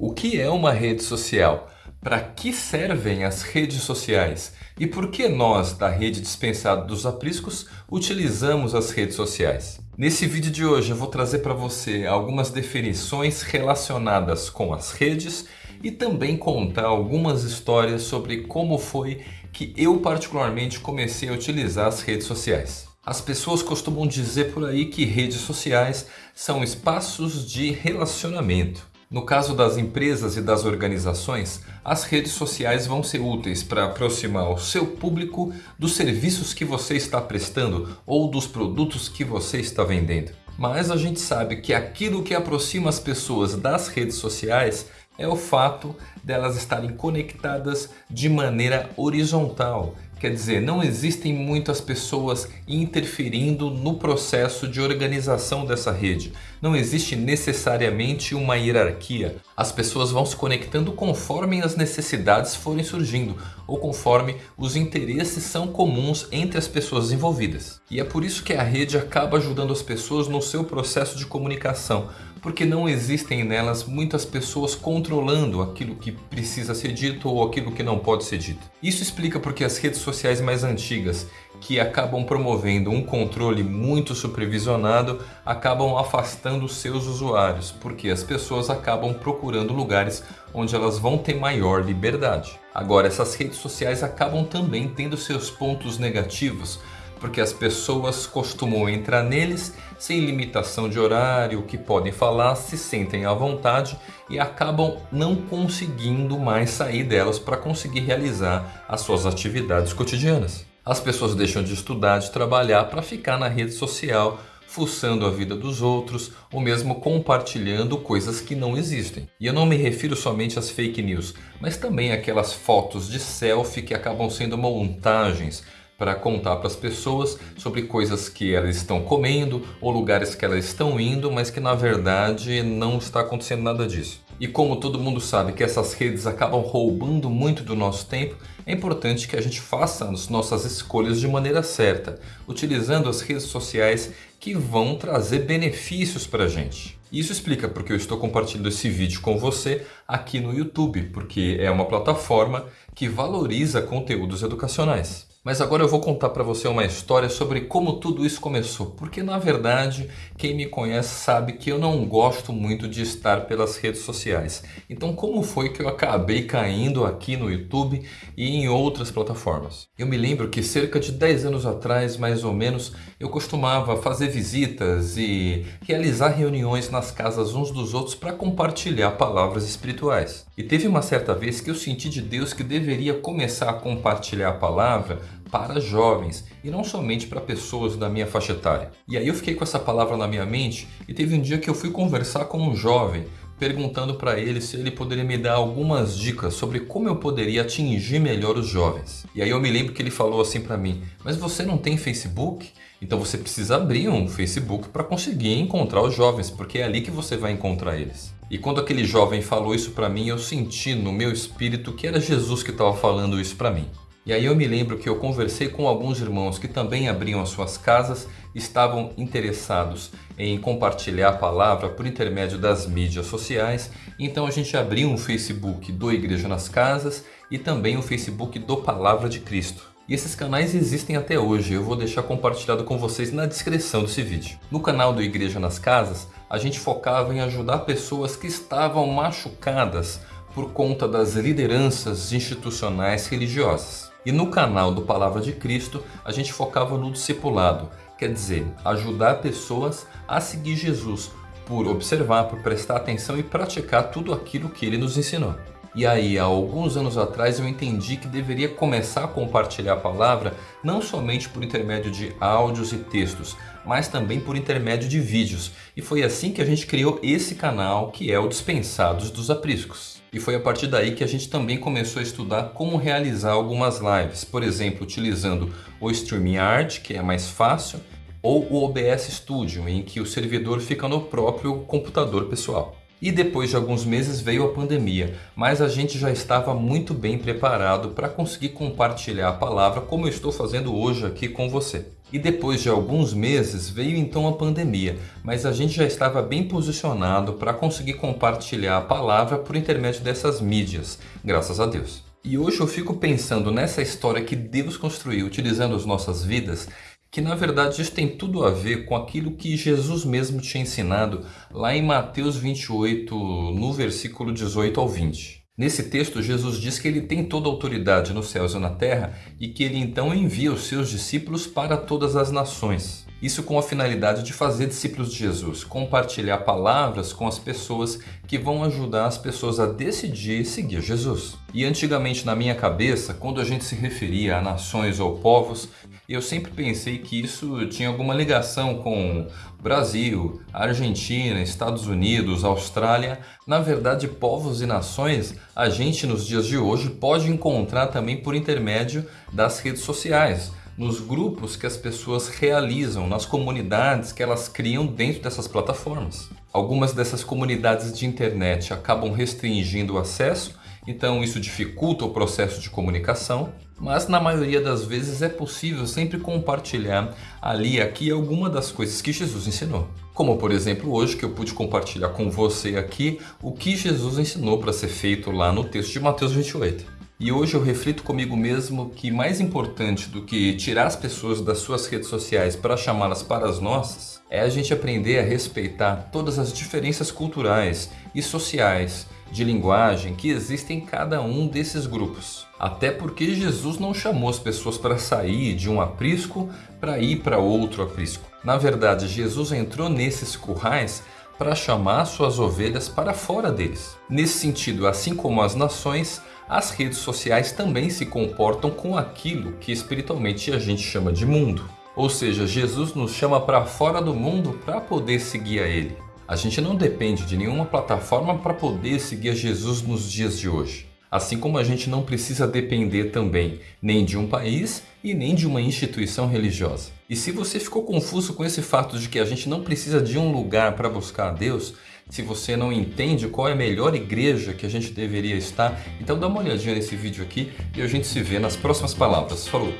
O que é uma rede social? Para que servem as redes sociais? E por que nós, da rede dispensada dos apriscos, utilizamos as redes sociais? Nesse vídeo de hoje eu vou trazer para você algumas definições relacionadas com as redes e também contar algumas histórias sobre como foi que eu particularmente comecei a utilizar as redes sociais. As pessoas costumam dizer por aí que redes sociais são espaços de relacionamento. No caso das empresas e das organizações, as redes sociais vão ser úteis para aproximar o seu público dos serviços que você está prestando ou dos produtos que você está vendendo. Mas a gente sabe que aquilo que aproxima as pessoas das redes sociais é o fato delas estarem conectadas de maneira horizontal. Quer dizer, não existem muitas pessoas interferindo no processo de organização dessa rede. Não existe necessariamente uma hierarquia. As pessoas vão se conectando conforme as necessidades forem surgindo ou conforme os interesses são comuns entre as pessoas envolvidas. E é por isso que a rede acaba ajudando as pessoas no seu processo de comunicação porque não existem nelas muitas pessoas controlando aquilo que precisa ser dito ou aquilo que não pode ser dito. Isso explica porque as redes sociais mais antigas, que acabam promovendo um controle muito supervisionado, acabam afastando seus usuários, porque as pessoas acabam procurando lugares onde elas vão ter maior liberdade. Agora, essas redes sociais acabam também tendo seus pontos negativos, porque as pessoas costumam entrar neles sem limitação de horário, que podem falar, se sentem à vontade e acabam não conseguindo mais sair delas para conseguir realizar as suas atividades cotidianas. As pessoas deixam de estudar, de trabalhar para ficar na rede social fuçando a vida dos outros ou mesmo compartilhando coisas que não existem. E eu não me refiro somente às fake news, mas também aquelas fotos de selfie que acabam sendo montagens para contar para as pessoas sobre coisas que elas estão comendo ou lugares que elas estão indo, mas que na verdade não está acontecendo nada disso. E como todo mundo sabe que essas redes acabam roubando muito do nosso tempo, é importante que a gente faça as nossas escolhas de maneira certa, utilizando as redes sociais que vão trazer benefícios para a gente. Isso explica porque eu estou compartilhando esse vídeo com você aqui no YouTube, porque é uma plataforma que valoriza conteúdos educacionais. Mas agora eu vou contar para você uma história sobre como tudo isso começou. Porque na verdade, quem me conhece sabe que eu não gosto muito de estar pelas redes sociais. Então como foi que eu acabei caindo aqui no YouTube e em outras plataformas? Eu me lembro que cerca de 10 anos atrás, mais ou menos, eu costumava fazer visitas e realizar reuniões nas casas uns dos outros para compartilhar palavras espirituais. E teve uma certa vez que eu senti de Deus que deveria começar a compartilhar a palavra para jovens e não somente para pessoas da minha faixa etária. E aí eu fiquei com essa palavra na minha mente e teve um dia que eu fui conversar com um jovem perguntando para ele se ele poderia me dar algumas dicas sobre como eu poderia atingir melhor os jovens. E aí eu me lembro que ele falou assim para mim, mas você não tem Facebook? Então você precisa abrir um Facebook para conseguir encontrar os jovens, porque é ali que você vai encontrar eles. E quando aquele jovem falou isso para mim, eu senti no meu espírito que era Jesus que estava falando isso para mim. E aí eu me lembro que eu conversei com alguns irmãos que também abriam as suas casas, estavam interessados em compartilhar a palavra por intermédio das mídias sociais. Então a gente abriu um Facebook do Igreja nas Casas e também o Facebook do Palavra de Cristo. E esses canais existem até hoje, eu vou deixar compartilhado com vocês na descrição desse vídeo. No canal do Igreja nas Casas, a gente focava em ajudar pessoas que estavam machucadas por conta das lideranças institucionais religiosas. E no canal do Palavra de Cristo, a gente focava no discipulado, quer dizer, ajudar pessoas a seguir Jesus por observar, por prestar atenção e praticar tudo aquilo que ele nos ensinou. E aí, há alguns anos atrás, eu entendi que deveria começar a compartilhar a palavra não somente por intermédio de áudios e textos, mas também por intermédio de vídeos. E foi assim que a gente criou esse canal, que é o Dispensados dos Apriscos. E foi a partir daí que a gente também começou a estudar como realizar algumas lives, por exemplo, utilizando o StreamYard, que é mais fácil, ou o OBS Studio, em que o servidor fica no próprio computador pessoal. E depois de alguns meses veio a pandemia, mas a gente já estava muito bem preparado para conseguir compartilhar a palavra como eu estou fazendo hoje aqui com você. E depois de alguns meses veio então a pandemia, mas a gente já estava bem posicionado para conseguir compartilhar a palavra por intermédio dessas mídias, graças a Deus. E hoje eu fico pensando nessa história que Deus construiu utilizando as nossas vidas, que na verdade isso tem tudo a ver com aquilo que Jesus mesmo tinha ensinado lá em Mateus 28, no versículo 18 ao 20. Nesse texto, Jesus diz que ele tem toda a autoridade nos céus e na terra e que ele então envia os seus discípulos para todas as nações. Isso com a finalidade de fazer discípulos de Jesus, compartilhar palavras com as pessoas que vão ajudar as pessoas a decidir seguir Jesus. E antigamente na minha cabeça, quando a gente se referia a nações ou povos, eu sempre pensei que isso tinha alguma ligação com Brasil, Argentina, Estados Unidos, Austrália. Na verdade, povos e nações a gente nos dias de hoje pode encontrar também por intermédio das redes sociais, nos grupos que as pessoas realizam, nas comunidades que elas criam dentro dessas plataformas. Algumas dessas comunidades de internet acabam restringindo o acesso então isso dificulta o processo de comunicação, mas na maioria das vezes é possível sempre compartilhar ali aqui alguma das coisas que Jesus ensinou. Como por exemplo hoje que eu pude compartilhar com você aqui o que Jesus ensinou para ser feito lá no texto de Mateus 28. E hoje eu reflito comigo mesmo que mais importante do que tirar as pessoas das suas redes sociais para chamá-las para as nossas, é a gente aprender a respeitar todas as diferenças culturais e sociais de linguagem que existem em cada um desses grupos. Até porque Jesus não chamou as pessoas para sair de um aprisco para ir para outro aprisco. Na verdade, Jesus entrou nesses currais para chamar suas ovelhas para fora deles. Nesse sentido, assim como as nações, as redes sociais também se comportam com aquilo que espiritualmente a gente chama de mundo. Ou seja, Jesus nos chama para fora do mundo para poder seguir a Ele. A gente não depende de nenhuma plataforma para poder seguir a Jesus nos dias de hoje. Assim como a gente não precisa depender também nem de um país e nem de uma instituição religiosa. E se você ficou confuso com esse fato de que a gente não precisa de um lugar para buscar a Deus, se você não entende qual é a melhor igreja que a gente deveria estar, então dá uma olhadinha nesse vídeo aqui e a gente se vê nas próximas palavras. Falou!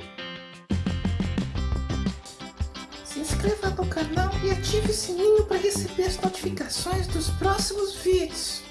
inscreva no canal e ative o sininho para receber as notificações dos próximos vídeos.